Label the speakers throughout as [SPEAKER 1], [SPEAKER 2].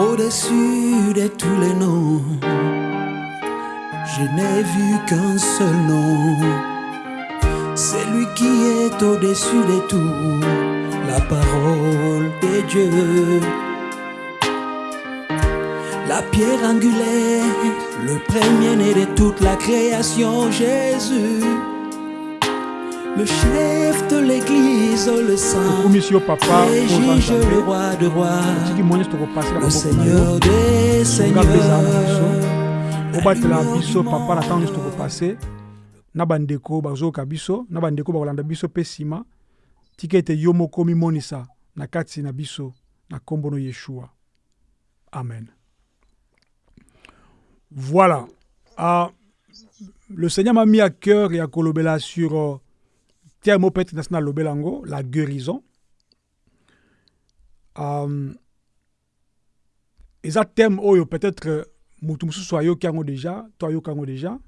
[SPEAKER 1] Au-dessus de tous les noms, je n'ai vu qu'un seul nom. C'est lui qui est au-dessus de tout, la parole de Dieu. La pierre angulaire, le premier-né de toute la création, Jésus. Le chef de l'église, le saint, le juge, le roi de rois, le seigneur des seigneurs.
[SPEAKER 2] obatela biso papa na ntango nyonso tokopase na bandeko bazoyoka biso. Na bandeko bakolanda biso mpe nsima tika ete yo moko mimonisa na kati na biso. Na nkombo no yeshua. Amen. Voilà. Euh, le seigneur m'a mis à cœur ya kolobela sur peut-être nasi nalobela yango la guérison. Euh, eza thème oyo peut-être euh, mutu mosusu ayoki yango déjà to ayoka yango déjà.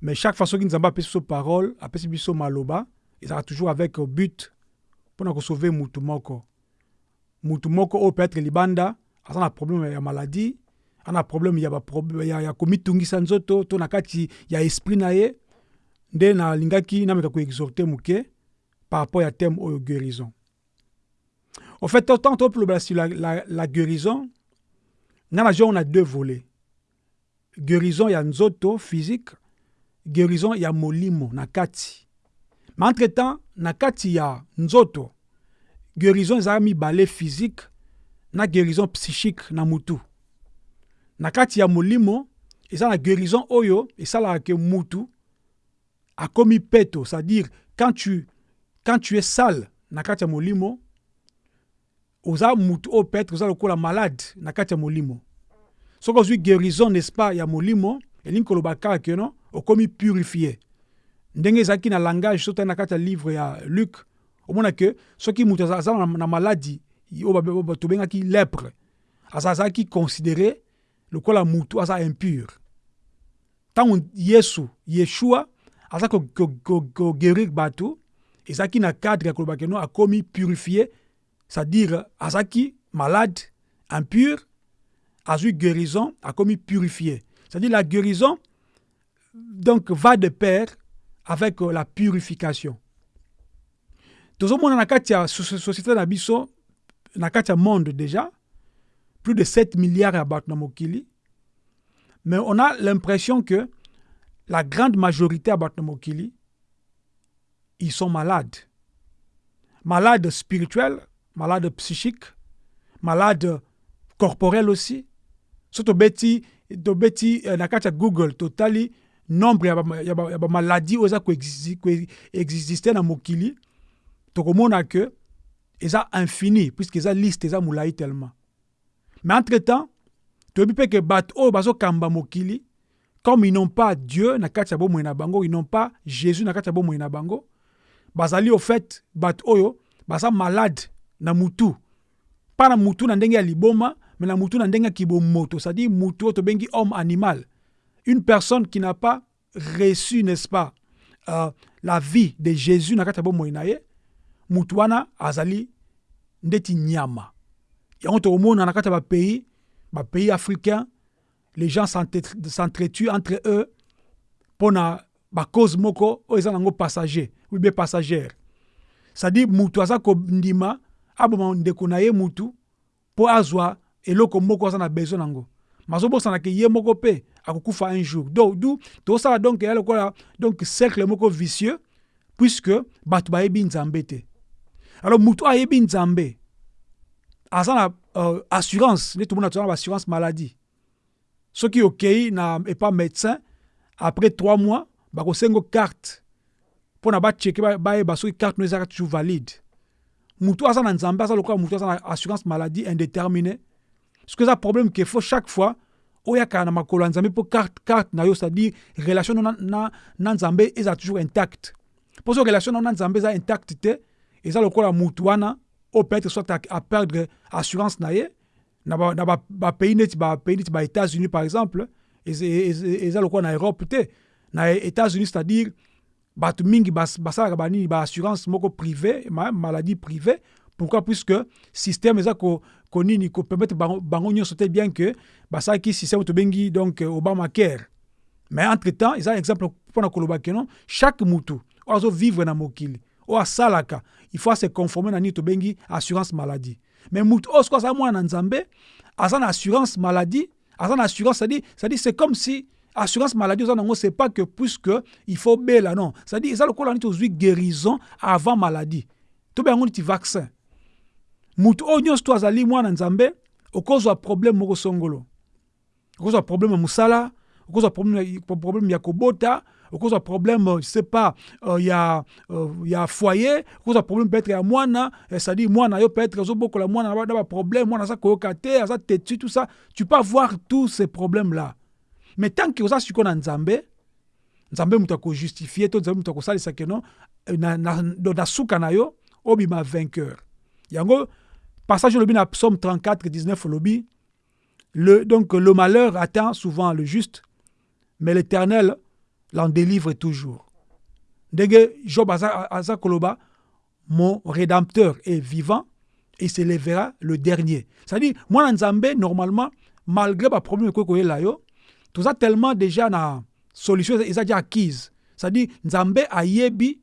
[SPEAKER 2] Mais chaque soki nzambe apesi biso parole apesi biso maloba ezalaka toujours avec euh, but mpona kosauve mutu moko. Mutu moko oyo peut-être libanda aza na problème ya maladie aza na problème ya, baprob- ya, ya komitungisa nzoto to na kati ya esprit na ye nde nalingaki nameka koexorte moke par rapport ya thème oyo guérison. Au fait tant tolobela sur la, la, la guérison nga na on a deux volets. Guérison ya nzoto physique guérison ya molimo na kati mais entre temps na kati ya nzoto. Guérison ezalaka mibale physique na guérison psychique na mutu na kati ya molimo eza na guérison oyo esalaka ke mutu akomi peto c'est-à-dire quand tu, quand tu es sale na kati ya molimo oza mutu oyo peut-être oza lokola malade na kati ya molimo. Soki guérison n'est-ce pas ya molimo elingi koloba kaka ke no okomi purifie ndenge ezalaki na langage so tali na ya livre ya luc omona ke soki moto aza na, maladi oyo tobengaki lepre. Aza azalaki considéré lokola mutu aza impur. Ntango yesu yeshua aza koguérir ko, ko, ko koguérir bato ezalaki na cadre ya koloba ke akomi purifie c'est-à-dire azalaki malade impur azwi guérison akomi purifié c'est-à-dire la guérison donc va de pair avec euh, la purification. Tozomona na kati ya so- so- société na biso na kati ya monde déjà plus de 7 milliards ya bato na mokili. Mais on a l'impression que la grande majorité ya bato na mokili ils sont malades. Malades spirituels malades psychiques malades corporels aussi. So tobeti tobeti eh, na google totali nombre ya ba- oyo eza koexi- koexiste na mokili. Tokomona ke eza infini puisque eza liste eza molai tellement. Mais entre temps toyebi mpe ke bato oyo bazokamba mokili comme ils n'ont pas dieu na kati ya bango ils n'ont pas jésus na kati ya bango bazali au fait bato oyo baza malade na mutu. Mpa na mutu na ndenge ya liboma mais na mutu na ndenge ya kibomoto. C'est-à-dire mutu oyo tobengi homme animal. Une personne qui n'a pas reçu n'est-ce pas euh, la vie de jésus na kati ya bomoi ye mutu wana azali ndeti nyama. Yango tokomona na kati ya bapays bapays africains les gens s'entre- s'entretuent entre eux mpo na bacause moko oyo eza nango passager ou bien passagère. C'est-à-dire mutu aza kondima aboma ndeko ye mutu mpo azwa eloko moko aza na besoin nango. Mazobosana ke ye moko mpe un jour. Donc du tozosala donc eya lokola donc cercle moko vicieux puisque bato bayebi nzambe te. Alors mutu ayebi nzambe aza na euh, assurance nde maladie soki okei na epa médecin après trois mois bakosengo carte. Mpo na bacheke ba- bayeba soki carte no ezaka toujours valide. Mutu aza na nzambe aza lokola mutu aza na assurance maladie indéterminé soki eza problème ke fo chaque fois oyaka na makolo ya nzambe mpo carte, carte na yo c'est-à-dire relation na, na, na nzambe eza toujours intact. Mpo so relation no na nzambe eza intact te eza lokola mutu wana oyo peut-être soit a, a perdre assurance na ye na bapays ba, ba bapays neti bapays neti baétats-unis par exemple eza- lokola na europe te na états-unis c'est-à-dire bato mingi bas- basalaka banini baassurance moko privé ma maladie privé pourquoi? Puisque système eza konini kopermettre bango, nyonso te bien que basalaki système tobengi donc obamacare. Mais entre temps eza exemple mpona koloba ke non? Chaque mutu oyo azovivre na mokili oyo asalaka il faut se conformer na nini tobengi assurance maladie mais mutu oyo soki aza mwana na nzambe aza assurance maladie aza na assurance c'est-à-dire c'est comme si assurance maladie oza nango c'est pas que puisque il faut bela non. C'est-à-dire eza lokola nini tozwi guérison avant maladie. Tobe yango niti vaccin. Mutu oyo nyonso to azali mwana nzambe okozwa problème moko songolo okozwa problème ya mosala okozwa problème ya kobota okozwa problème je sais pas uh, ya, uh, ya foyer okozwa problème peut-être ya mwana c'est-à-dire mwana yo peut-être ozobokola mwana na baproblème mwana aza koyoka te aza têtu tout ça. Tu peux avoir tous ces problèmes là mais tant que oza sikoyo na nzambe nzambe moto akojustifie to nzambe moto akosalisa keno na, na, na, na suka na yo obima vainqueur. Yango passage olobi na psaume 34 19 olobi le, donc le malheur atteint souvent le juste mais l'éternel l'en délivre toujours. Ndenge job aza, koloba mon rédempteur est vivant et s'élèvera le dernier. C'est-à-dire mwana nzambe normalement malgré baproblème ekoki koyela yo toza tellement déjà na solution eza dia acquise. C'est-à-dire nzambe ayebi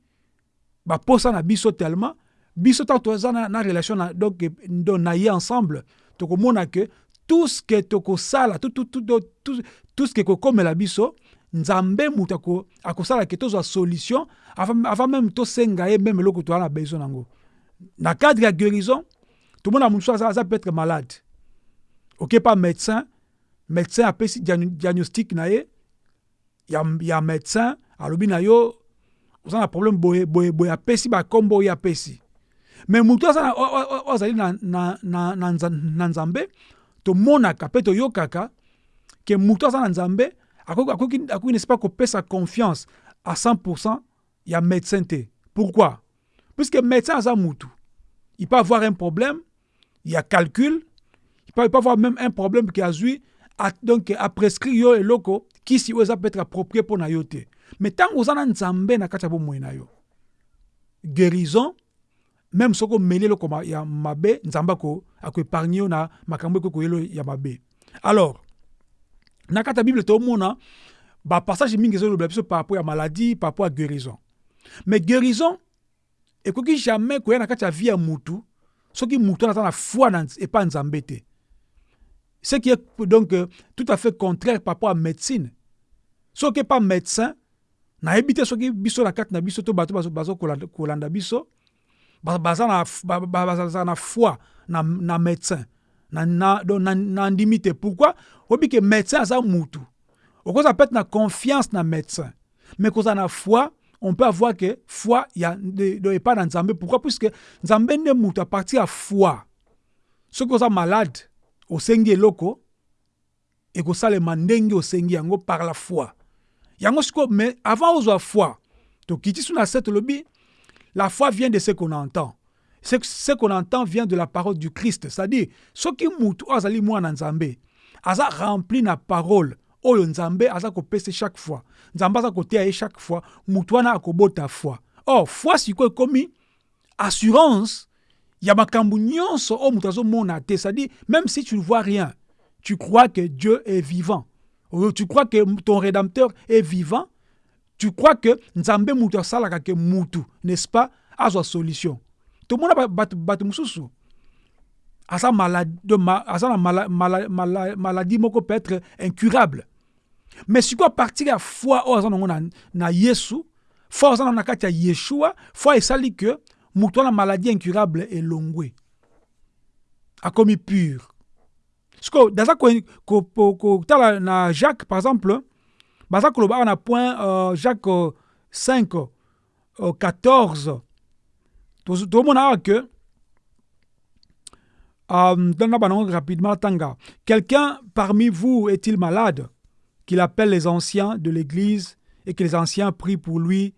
[SPEAKER 2] baposa na biso tellement. Biso toza na, na relation na, donc, donc na ye ensemble tokomona ke tout ce que tokosala tout, tout, tout, tout, tout ce que ekokomela biso nzambe moto akosala ke tozwa solution avant, même tosenga ye même eloko toza na besoin nango. Na cadre ya guérison tomona mosusu aza, peut-être malade. Oke pa médecin médecin apesi diagnostic na ye ya, ya médecin alobi na yo oza na problème boye boye boye apesi bakombo oyo apesi. Me motu azali na, na, na, na, na nzambe tomonaka mpe toyokaka ke motu aza na nzambe akoki nesi pas kopesa confiance à 100% ya médecin te pourquoi? Puisque médecin aza mutu il peut avoir un problème il y a calcul il peut, il peut avoir même un problème qui a, donc aprescrit yo eloko kisi oyo eza peut être approprié mpo na yo te mais ntango oza na nzambe na kati na yo guérison même soki omeli eloko ya mabe nzambe akoépargne yo na makambo ekoki koyelo ya mabe. Alors na kati ya bible tomona bapassage mingi ezoloba biso par rapport ya maladie par rapport ya guérison. Mais guérison ekoki jamais koya na kati ya vie ya mutu soki mutu aza na foi na epa nzambe te. Ce qui est donc euh, tout à fait contraire par rapport à médecine. Soki epa médecin nayebi te soki biso na kati na biso to bato bazokolanda biso baza na, baza na foi na, na médecin. Na, na, na, na ndimi te. Pourquoi? Oyebi ke médecin aza mutu okozala peut-être na confiance na médecin. Mais kozala na foi on peut avoir que foi ya epai na nzambe. Pourquoi? Puisque nzambe nde mutu a partir ya foi. Soki oza malade osengi eloko ekosalema ndenge osengi yango par la foi. Yango sikoyo mais avant ozwa foi tokiti so na se tolobi la foi vient de ce qu'on entend. Ce, qu'on entend vient de la parole du Christ. C'est-à-dire, ce qui mutu azali mwana nzambe, aza rempli na parole oyo nzambe aza kopesa chaque fois. Nzambe aza kotea ye chaque fois, mutu wana akobota foi. Or, foi sikoyo ekomi assurance ya makambo nyonso oyo mutu azomona te. C'est-à-dire, même si tu ne vois rien, tu crois que Dieu est vivant. Tu crois que ton rédempteur est vivant. Tu crois que nzambe mutu asalaka ke mutu, n'est-ce pas, azwa solution. tomona bato bato mosusu aza maladi, aza na mala, mala, mala, maladie moko peut être incurable. Mais sikoyo apartir ya foi oyo aza nango na, na yesu foi aza nango na kati ya yeshua foi esali ke moto wana maladie incurable elongwe akomi pur. Sikoyo daza kotala na jacques par exemple baza koloba awa na point uh, jacques uh, 5 uh, 14 tomona awa ke um, rapidement tanga. Quelqu'un parmi vous est-il malade qu'il appelle les anciens de l'église et que les anciens prient pour lui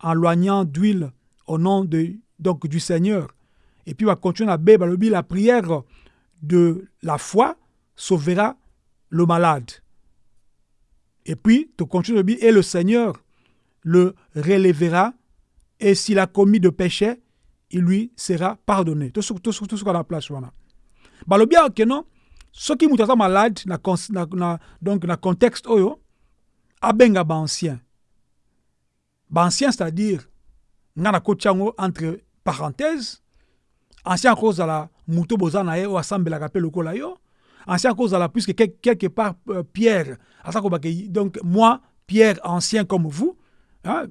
[SPEAKER 2] en loignant d'huile au nom de, donc, du Seigneur? Et puis va continuer à balobi la prière de la foi sauvera le malade. Et puis tu continues et le Seigneur le relèvera. Et s'il a commis de péché il lui sera pardonné. Tout ce tout ce ce qu'on a place wana balobi awa ke non soki moto aza malade na, na, na, donc na contexte oyo abenga baancien baancien c'est-à-dire nga nakoti yango entre parenthèse ancien akozala moto boza na ye oyo asambelaka mpe lokola yo ancien akozala puisque quel- quelque part euh, pierre donc moi pierre ancien comme vous hein,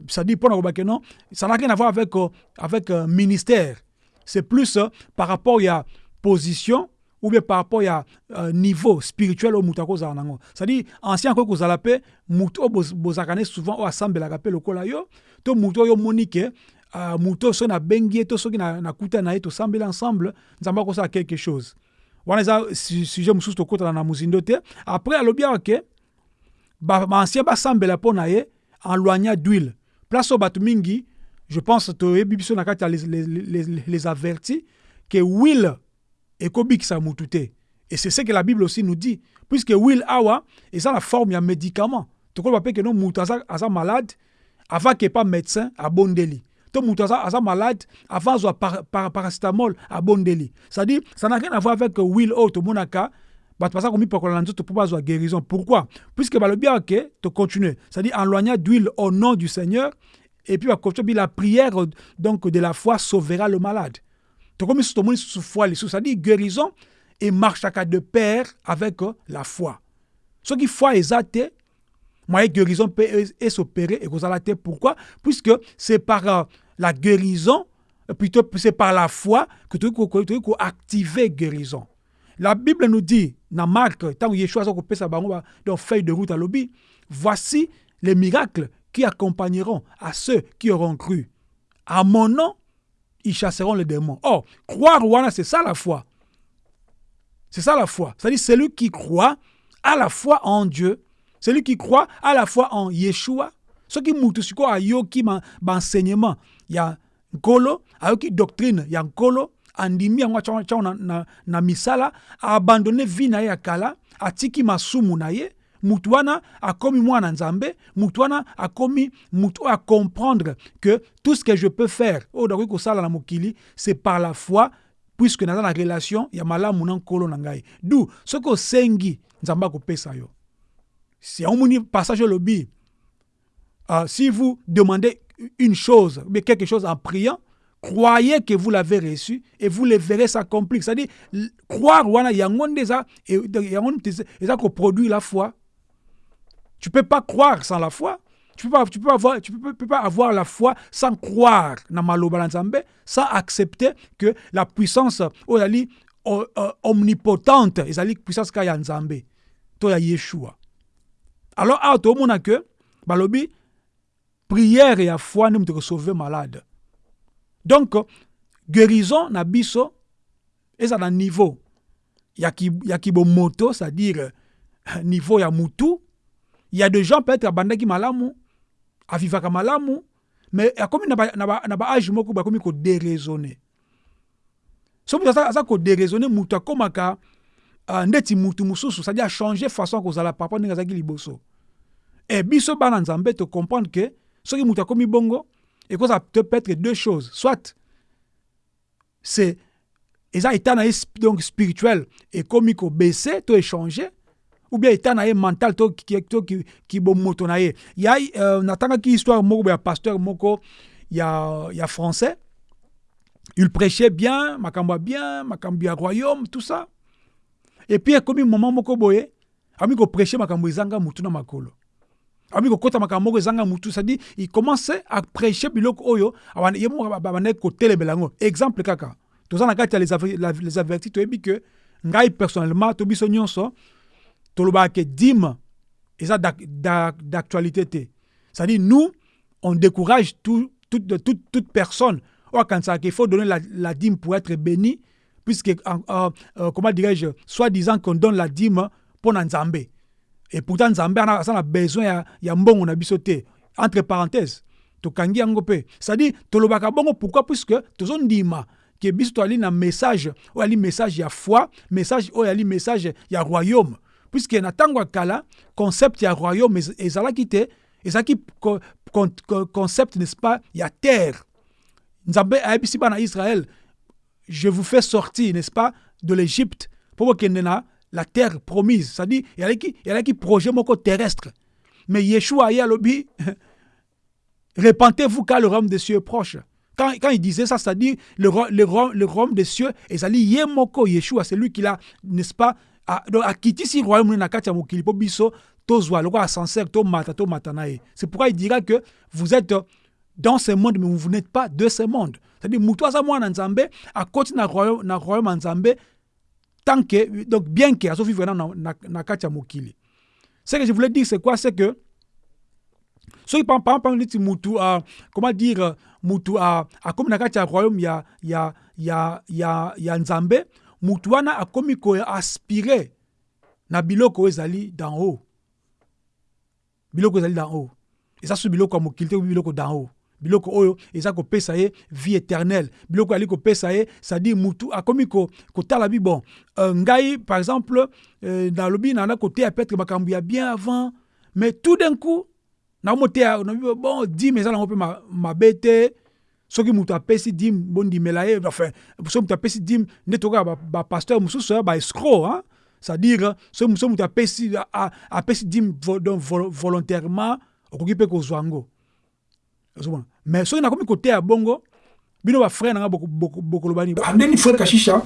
[SPEAKER 2] kobake non ça n'a rien à voir avec, euh, avec euh, ministère. C'est plus euh, par rapport ya position ou bien par rapport ya euh, niveau spirituel oyo moto akozala nango c'est-à-dire ancien akoki kozala mpe moto oyo boz- bozalaka ne souvent oyo asambelaka mpe lokola yo to ke uh, moto oyo soki nabengi ye to soki na- nakuta na ye tosambeli ensemble nzambe akosala quelque chose. Wana su- sujet mosusu tokotana na mozindo te. Après alobi ke ba- baancien basambela mpo na ye en loigna d'huile. Place bato mingi je pense biso na kati ya les, les, les, les avertis ke huile ekobikisa mutu te et c'est ce que la bible aussi nous dit. Puisque huile awa eza na forme ya médicament. Tokoloba mpe ke no mutu aza, malade avant ke pa médecin abondeli to mutu aza, malade avant azwa par, par, paracétamol abondeli c'est-à-dire ça n'a rien à voir avec bato baza komipakola na nzoto mpo bazwa guérison. Pourquoi? Puisque balobi awa ke tocontinue c'est-à-dire en loignant d'huile au nom du seigneur et puis bakontinue bi la prière donc de la foi sauvera le malade. Tokomi susu tomoni susu foi lisusu c'est-à-dire guérison emarchaka de pair avec euh, la foi. Soki foi eza te moyen guérison peut s'opérer et kozala te pourquoi? Puisque c'est par euh, la guérison plutôt c'est par la foi que tokoki ko- ko- tokoki koactiver guérison la bible nous dit na mark ntango yeshua aza kopesa bango ba- donc feuille de route alobi voici les miracles qui accompagneront à ceux qui auront cru. À mon nom ils chasseront les démons. Or croire wana c'est ça la foi. C'est ça la foi. C'est-à-dire celui qui croit à la fois en Dieu, celui qui croit à la fois en Yeshua, ce qui mutu siko ayoki ma enseignement ya nkolo, ayoki doctrine. Ya nkolo, andimi yango atya atya na, na, na misala, abandonné vie na ye ya kala, atiki masumu na ye, mutu wana akomi mwana nzambe mutu wana akomi mutu oyo comprendre que tout ce que je peux faire oyo nakoki kosala na mokili c'est par la foi puisque naza na relation ya malamu na nkolo na ngai. Du soki osengi nzambe akopesa yo. Si passage olobi uh, si vous demandez une chose bien quelque chose en priant croyez que vous l'avez reçu et vous le verrez s'accomplir. C'est-à-dire croire donc yango nde eza- eza koproduire la foi. Tu peux pas croire sans la foi. Tu tu peux peux, peux pas avoir la foi sans croire nzambe sans accepter que la puissance oyo ezali o- o- omnipotente ezali puissance kaka ya nzambe. To ya yeshua. Alors awa tomona ke balobi prière ya foi nde moto ekosauve malade donc guérison na biso eza na niveau. Ya, ki, ya kibomoto c'est-à-dire euh, niveau ya mutu. Il y a des gens peut-être abandaki malamu avivaka malamu mais akomi na ba- na ba- na baage moko bakomi kodéraisonne so moto aza, kodéraisonne moto akomaka uh, ndeti mutu mosusu c'est-à-dire achange façon ya kozala papa ndenge azalaki liboso. E biso bana nzambe tocomprendre ke soki moto akomi bongo ekozala peut- peut-être deux choses. Soit c'est état na ye sp- donc spirituel ekomi kobese to échanger ou bien état mental to ki- to ki- kibomoto na ye ya euh, natangaki histoire moko ya pasteur moko ya, ya français. Il prêchait bien makambo ya bien makambo ya royaume tout ça. Et puis ekomi moment moko boye ami koprêche makambo ezanga ami kokota makambo moko ezanga mutu cestadi il commence à prêcher biloko oyo ye moko babandaki kotelebela yango. Exemple kaka toza na kati ya les aver- la- les avertis toyebi ke ngai personnellement to biso nyonso tolobaka ke dime eza d'ac- d'ac- d'actualité te. C'est-à-dire nous on décourage tout, toute, toute, toute personne. Oyo akanisaka qu'il faut donner la, la dîme pour être béni puisque euh, euh, comment dirais-je soi-disant qu'on donne la dîme mpo na nzambe et pourtant nzambe na besoin ya, ya mbongo na biso te. Entre parenthèse tokangi yango mpe. C'est-à-dire tolobaka bongo pourquoi? Puisque tozondima ke biso toali na message oyo ali message ya foi message oyo ali message ya royaume. Puisque na ntango ya kala concept ya royaume ez- ezalaki te ezalaki co- con- co- concept n'est-ce pas ya terre.
[SPEAKER 3] Nzambe ayebisi bana israël je vous fais sortir n'est-ce pas de l'égypte pour bokende na la terre promise c'est-à-dire ezalaki ezalaki projet moko terrestre mais yeshua ye alobi répentez-vous car le royaume des cieux est proche quand, quand il disait ça, c'est-à-dire le, le, le royaume des cieux, et ça dit Yemoko Yeshua, c'est lui qui l'a, n'est-ce pas, a- si royaume biso tozwa. C'est pourquoi il dira que vous êtes dans ce monde mais vous n'êtes pas de ce monde. C'est-à-dire mutu aza mwana nzambe akoti na royaume na tant que donc bien que azo vivre na na, na, mokili. Ce que je voulais dire c'est quoi? C'est que soki par exemple neti mutu uh, comment dire mutu uh, akomi na kati ya royaume ya, ya, ya, ya, ya nzambe mutu wana akomi koaspire na biloko ezali d'en haut. Biloko ezali d'en haut. Eza so biloko ya mokili biloko d'en haut biloko oyo eza kopesa ye vie éternelle. Biloko ali kopesa ye c'est-à-dire mutu akomi ko- kotala bi bon. Euh, ngai par exemple euh, nalobi nana koteya peut-être makambo ya bien avant mais tout d'un coup nakomoteya nabi bon dime eza nango mpe ma- mabe te soki moto apesi dime bondimela ye enfin soki moto apesi dime nde tokoka bapaster mosusu ya baescro hein? c'est-à-dire soki soki moto apesi apesi dime volontairement okoki mpe kozwa yango ozomona? Mais soki nakomi koteya bongo bino bafrère nanga boko- boko- bokoloba nini?
[SPEAKER 2] Andeni frère Kashisha,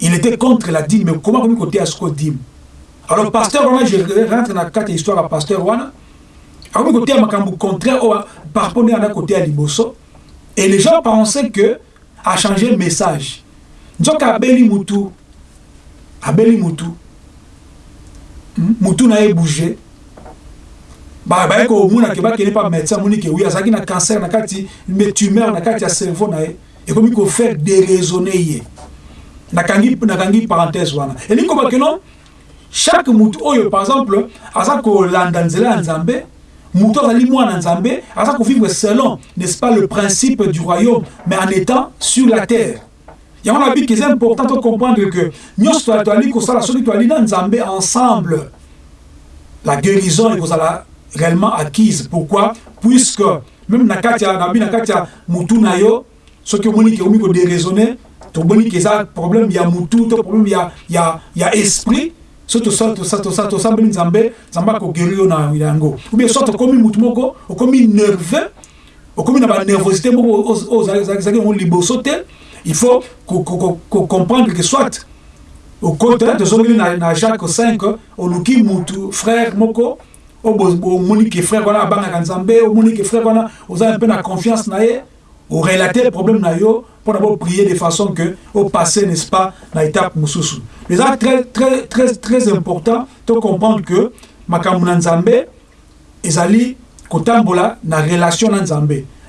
[SPEAKER 2] il était contre la dîme, mais comment comme côté à ce dîme? Alors, pasteur, wana, je rentre dans la carte histoire à pasteur Wana. Alors, côté à Makambu contraire, au- par rapport à côté à Liboso. Et les gens pensaient que, a changé le message. Nzoka Abeli Moutou, Abeli Moutou, Hmm, Moutou n'a bougé. Bah, bah, ko muna ke bakene pa médecin muni ke oui azaki na cancer na kati tumeur na kati ya cerveau na ye ekomi ko faire déraisonner ye nakangi nakangi parenthèse wana elingi koba ke non chaque mutu oyo par exemple aza kolanda nzela ya nzambe mutu azali mwana nzambe aza kovivre selon n'est-ce pas le principe du royaume mais en étant sur la terre yango na biki eza important to comprendre que nyonso toali kosala soki toali na nzambe ensemble la guérison ekozala réellement acquise. Pourquoi puisque même na kati ya nabi na kati mutu na yo soki omoni ke omi kodéraisonne tomoni ke eza problème ya mutu to problème ya, ya, ya esprit so tosa- tosa- tosa- tosambeli nzambe nzambe akoguérir yo na yango. Ou bien soit okomi mutu moko okomi nerveux okomi na banervosité moko oyo- oyo ozali ezalaki yango liboso te il faut ko- ko- ko- ko- comprendre que soit okota tozongeli na, na jacques 5 oluki mutu frère moko omoni ke frère wana abangaka nzambe omoni ke frère wana oza mpe na confiance na ye orelate problème na yo mpona boprier de façon que opasse n'est-ce pas na étape mosusu eza très, très, très, très important to comprendre que na nzambe ezali na relation na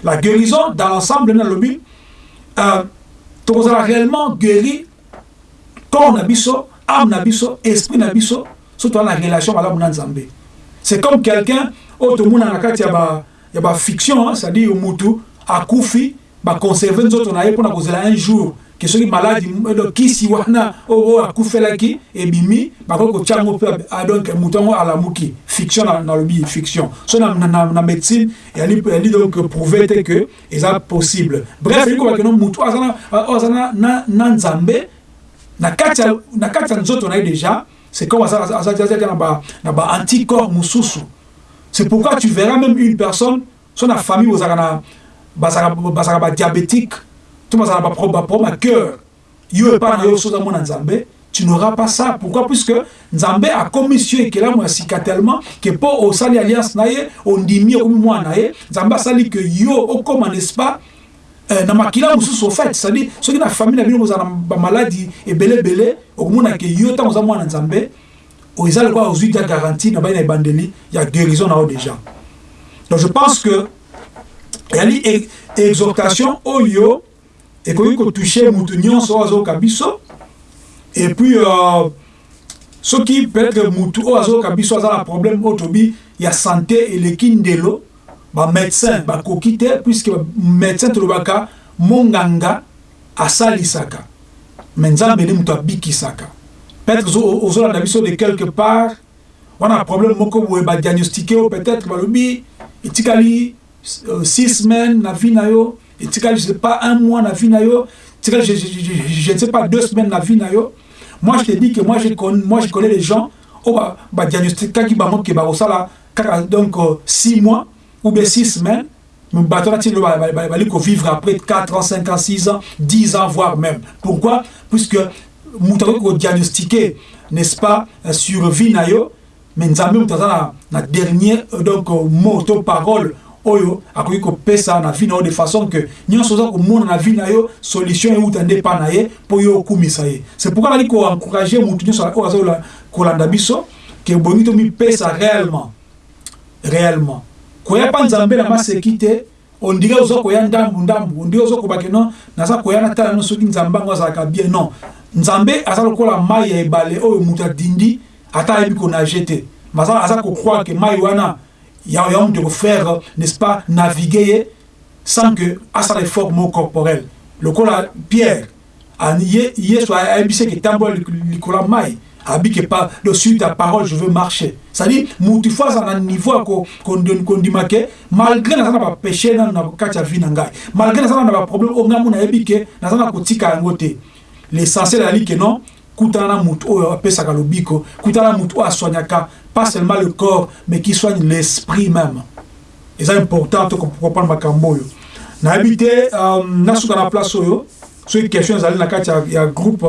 [SPEAKER 2] la guérison dans l'ensemble nalobi euh, tokozala réellement guéri corps na âme na esprit na biso na relation malamu na c'est comme quelqu'un oyo tomona na kati ya ba- ya bafiction hein, c'est-à-dire mutu akufi baconserve nzoto na ye mpona kozela un jour. Ke soki maladi donc kisi wana oyo oyo akufelaki ebimi bakoki kotia yango mpe ah, donc moto yango alamuki fiction na- nalobi fiction. So na, médecine eyali eyali donc prouve te que eza possible. Bref elingi kobakeno motu oyo aza na- oyo aza na- na- nzambe na kati ya- na kati ya nzoto na ye déjà c'est comme azalaki na ba- na baanticorps mosusu c'est pourquoi tu verras même une personne so na famille bozalaka na bazalaka bazalaka badiabétique to bazalaka bapro- baproblème ya cœur. Yo epai na yo soza nzambe tu n'auras pas ça. Pourquoi? Puisque nzambe akomi sio ekelamu ya sika tellement ke mpo osali alliance na ye ondimi okomi mwana na ye nzambe asali ke yo okoma n'est-ce pas? Na makila mosusu ofait cestadire soki na famille na bino bozala na bamaladi ebeleebele okomona ke yo ntango oza mwana nzambe eza lokola ozwi dia garantie na bai na ebandeli ya guérison na yo déjà. Donc je pense que eyali e- exhortation oyo ekoki kotouche mutu nyonso oyo azoyoka biso et puis euh, soki peut-être mutu oyo azoyoka biso aza na problème oyo tobi ya santé eleki ndelo bamédecin bakoki te puisque médecin tolobaka monganga asalisaka. Me nzambe nde moto abikisaka. Peut-être ozo- ozolanda biso de quelque part wana problème moko boye badiagnostiqué o peut-être balobi etikali euh, six semaines na vie na yo
[SPEAKER 1] etikali je sais pas un mois na vie na yo etikali je, je, je, je ne sais pas deux semaines na vie na yo. Moi je te dis que moi je connais, moi je connais les gens. Oyo badiagnostikaki bango ke bakosala kaka donc euh, six mois ou bien six semaines bato nati lo bali vivre après 4 ans 5 ans 6 ans 10 ans voire même. Pourquoi? Puisque moto akoki kodiagnostiquer n'est-ce pas sur vie na yo mais moto aza na, na dernier donc mot to parole oyo akoki kopesa na vie de façon que nyonso oza komona na vie solution euta nde epa na ye mpo c'est pourquoi nali koencourage motu nyonso oyo aza kolanda biso ke bongi tomipesa réellement. Réellement koya mpa nzambe na maseki te ondire oza koya ndambu ndambu. Ondire oza kobake non naza koya na tala no soki nzambe yango azalaka bien. Non nzambe aza lokola mai ya ebale oyo moto adindi ata ayebi konage te. Aza kokroire ke mai wana ya ya de faire n'est-ce pas naviguer ye sans que asala effort moko corporel. Lokola pierre ye yesu ayebisi ke tambola likolo ya mai abike pas de suite ta parole je veux marcher. C'est-à-dire mutu fo aza na niveau ya kondima ke malgré na bapéché nano na kati ya vie na ngai malgré naza na baproblème oyo ngai mo nayebi ke naza na kotika yango te l'essentiel ezali ke non. Kutana na mutu oyo apesaka lobiko. Kutana na mutu oyo asoignaka pas seulement le corps mais qui soigne l'esprit même. Eza important to comprendre makambo oyo. Nayebi te nasuka na place oyo soki question ezali na kati ya groupe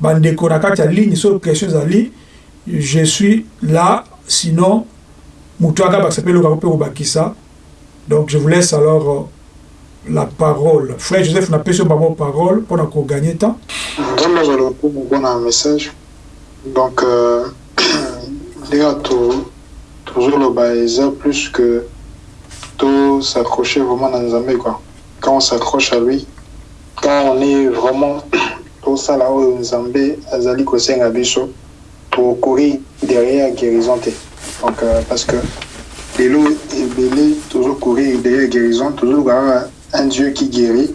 [SPEAKER 1] bandeko na kati ya ligne so question ezali je suis là sinon moto aka bakisa mpe elokaka mpe kobakisa donc je vous laisse alors euh, la parole. Frère joseph napesi yo bango parole mpona koganye temps.
[SPEAKER 4] Nzambe lokumu mpona message. Donc euh, ndenge tozoloba eza plus que to s'accrocher vraiment na nzambe quoi. Quand on s'accroche à lui quand on est vraiment tosala oyo nzambe azali kosenga biso tokourir derrière guérison te. Donc euh, parce que lelo ebele tozokourir derrière guérison tozoluka un dieu qui guérit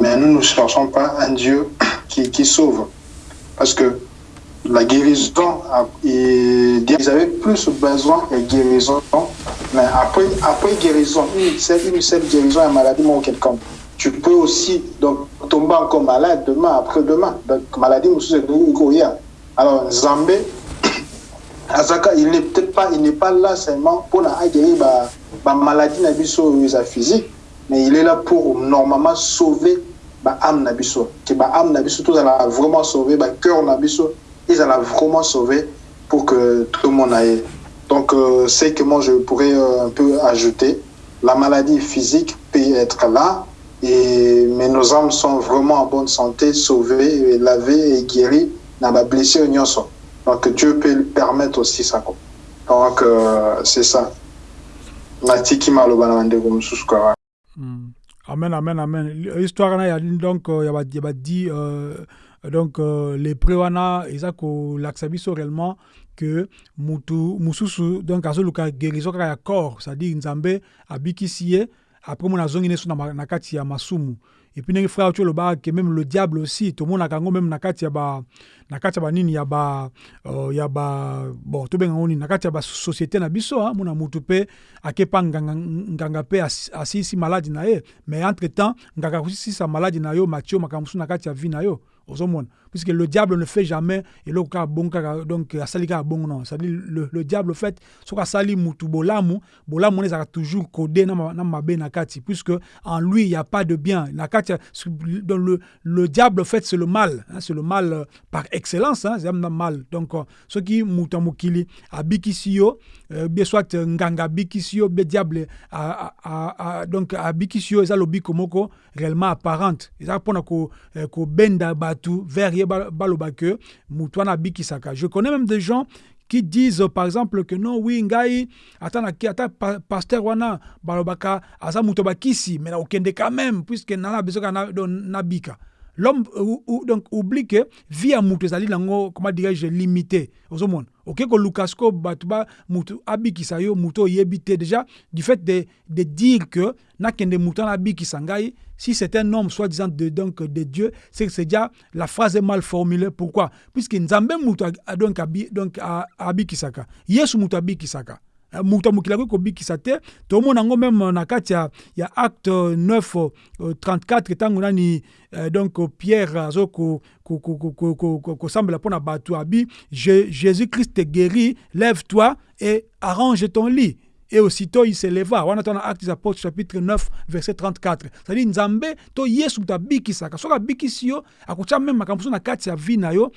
[SPEAKER 4] mais nous ne cherchons pas un dieu qui, qui sauve. Parce que la guérison ils avaient plus besoin de guérison mais après après guérison une seule, une seule guérison à maladie ou quelqu'un tu peux aussi donc tomber encore malade demain, après-demain. Donc, maladie, alors, Zambé, Azaka, il n'est peut-être pas, il n'est pas là seulement pour guérir la maladie physique, mais il est là pour normalement sauver ba âme nabiso. Que ba âme nabiso, tout ça vraiment sauvé, ba cœur nabiso, ils allaient vraiment sauver pour que tout le monde aille. Donc, euh, c'est que moi je pourrais euh, un peu ajouter, la maladie physique peut être là, et, mais nos âmes sont vraiment en bonne santé, sauvées, lavées et guéries la blessure nyonso. Donc Dieu peut permettre aussi ça. Donc euh, c'est ça. Kwa.
[SPEAKER 2] Amen, amen, amen. Histoire na ya donc ya ba ya ba dit euh, donc euh, les préwana biso réellement que donc ya corps, c'est-à-dire après mon azongi neso na, kati ya masumu. Et puis ndenge frère tu olobaka ke même le diable aussi tomonaka yango même na kati ya ba na ya banini ya ba uh, ya ba bon tobenga ngo nini na kati ya na biso hein, mona mutu mpe akepa nganga, nganga mpe as, asisi maladi na ye. Mais entre temps nganga kosisisa maladi na yo matio makambo mosusu na ya vie na yo puisque le diable ne fait jamais kaka bongo kaka donc asali kaka bongo non. C'est-à-dire le, le diable fait soki asali mutu bolamu bolamu ezalaka toujours codé na, na mabe na kati puisque en lui il y a pas de bien. Na kati donc le, le diable fait c'est le mal hein, c'est le mal euh, par excellence hein, c'est mal. Donc euh, soki mutu ya mokili abikisi yo euh, bien soit nganga abikisi yo bien diable donc abikisi yo eza lobiko moko réellement apparente. Eza mpona kobenda ko bato abikisaka je connais même des gens qui disent par exemple que non oui ngai ata na ata pasteur wana balobaka aza mutu bakisi mais okende quand même puisque nana besoka nabika l'homme ou, donc oublie que vie ya mutu ezali nango comment dirais-je limité ozomona oke koluka siko bato ba mutu abikisa mutu déjà du fait de, de dire que nakende mutu si c'est un homme soi-disant de, donc, de Dieu, c'est que c'est déjà la phrase est mal formulée. Pourquoi? Puisque Nzambe mutu donc donc abi kisaka. Yesu mutu abi kisaka. Eh, moto mokili akoki kobikisa te. Tomona yango meme na kati ya, ya acte 9 uh, 34 ntango nani uh, donc pierre azo kosambela mpo na bato abi jésus christ te guérit lève toi et arrange ton lit et aussitôt il s'éleva. Wana tana acte des apôtres chapitre 9 verset 34 c'est-à-dire nzambe to yesu yo akotia meme na kati ya vie na yo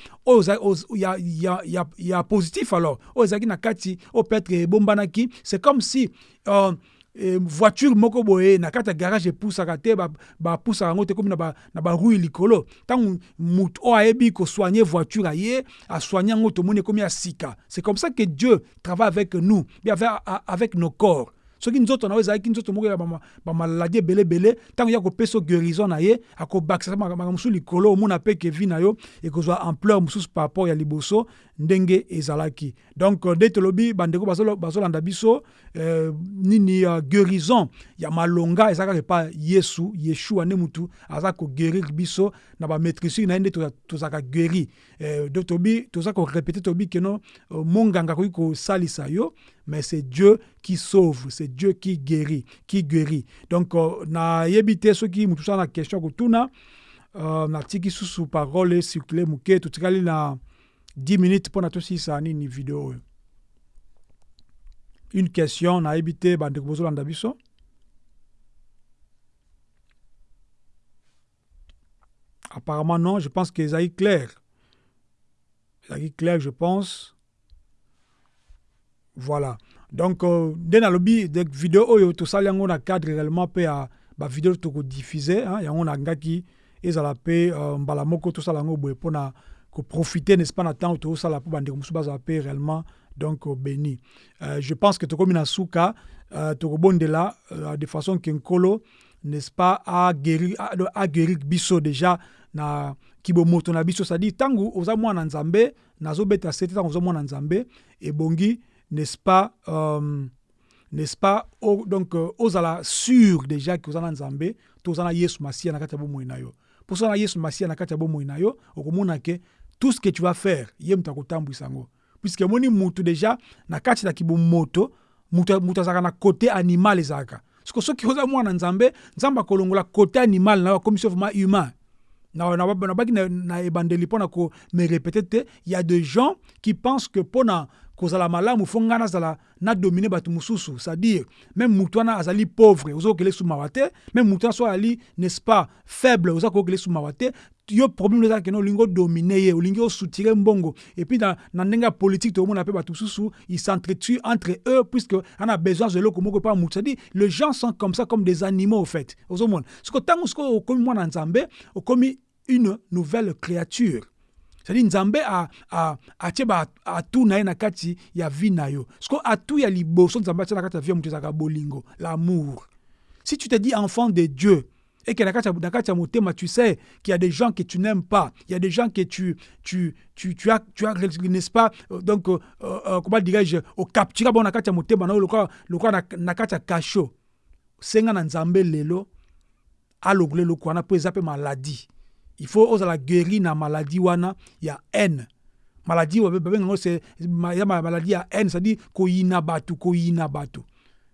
[SPEAKER 2] ya, ya, ya, ya positif alors. Oyo ezalaki na kati oyo peut-être c'est comme si euh, voiture moko boye na kati ya garage epusaka te bapusaka yango te komi na barui likolo. Ntango motu oyo ayebi kosoigne voiture aye asoigne yango tomoni ekomi ya sika. C'est comme ça que dieu travaille avec nous avec, avec nos corps soki nzoto na yo ezalaki nzoto moko ya bamaladi ebelebele ntango ya kopesa guérison na ye akobakisa makambo mosusu likolo omona mpe ke vi na yo ekozwa ampleur mosusu par rapport ya liboso ndenge ezalaki. Donc nde tolobi bandeko bazolanda biso euh, nini uh, guérison ya malonga eza epa yesu yeshua nde mutu aza koguérir biso na bamaîtrisure na ye nde guéri. Euh, tobi toza korepete tobi keno monganga akoki kosalisa mais c'est Dieu qui sauve, c'est Dieu qui guérit, qui guérit. Donc, uh, nayebi te soki mutu sa na question kotuna uh, natiki susu parole circule moke totikali na 10 minutes mpo na tosisa nini video oyo. Une question nayebi te bandeko bozolanda biso. Apparemment non je pense que ezali clair. Ezali clair je pense voilà. Donc euh, nde nalobi video oyo tosali yango na cadre réellement mpe ya bavideo tokodiffuze yango nangaki ezala mpe uh, mbala moko tosala yango boye mpona koprofite n'est-ce pas na ntango tozosala mpo bandeko mosusu bazala mpe réellement donc béni. Euh, je pense que tokomi na suka uh, tokobondela uh, de façon ke nkolo n'est-ce pas aguérir aguérir biso déjà na kibomoto na biso. C'est-à-dire ntango oza mwana nzambe nazobeta sete ntango oza mwana nzambe ebongi n'est-ce pas um, n'est-ce pas donc uh, ozala sûr déjà ke oza na nzambe to oza na yesu masiya na kati ya bomoi na yo. Mpo so na yesu na tout ce que tu vas faire ye moto akotambwisa yango puisque moni mutu déjà na kati na kibomoto mutu azalaka na kote animal ezalaka. Siko soki oza mwana nzambe nzambe akolongola kote animal na yo vraiment humain. Nabaki na, ebandeli mpo na gens qui pensent que mpo na kozala malamu fo ngai nazala nadomine bato mosusu. C'est-à-dire même motu wana azali pauvre oza kokele su mawa te même motu wana so azali n'est-ce pas faible oza kokele su mawa te yo problème ezalaki kende olingi odomine ye olingi osutire mbongo. Epuis na, na ndenge ya politike tokomona mpe bato mosusu ils s'entretue entre eux puisque ana besoin za eloko moko epa motu c'est-à-dire les gens sont comme ça comme des animaux au fait. Ozomona. Siko ntango sikoyo okomi mwana nzambe okomi une nouvelle créature c'est-à-dire nzambe atie atu na ye na kati ya vie na yo. Siko atu ya liboso nzambe na kati ya ya l'amour. Si tu te dis enfant de dieu et que dans Katia Motema, tu sais qu'il y a des gens que tu n'aimes pas, il y a des gens que tu, tu, tu, tu as, tu as n'est-ce pas, donc, euh, euh, comment dirais-je, au captura, bon, Katia Motema, le quoi, le quoi, na Katia Kacho, senga na nzambe lelo, alogule le quoi, na peut zapper maladie. Il faut oser la guérir na maladie wana, il y a haine. Maladie, c'est maladie à haine, c'est-à-dire koyina batu, koyina batu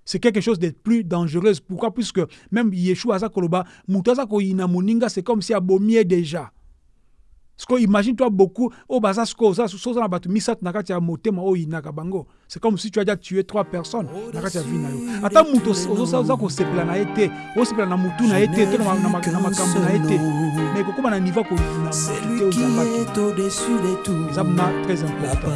[SPEAKER 2] c'est quelque chose de plus dangereux. Pourquoi? Puisque même Yeshua Aza Koloba, Moutaza Koyina Moninga, c'est comme si abomier déjà. Parce que imagine-toi beaucoup, baza ya motema bango. C'est comme si tu as déjà tué trois personnes nakati ya vie na yo. Ata muto ozo za ko sepela na ete, o sepela na na to na na makambo na. Mais na niveau ko na
[SPEAKER 1] Celui qui est au-dessus de tout.
[SPEAKER 2] Ça très important.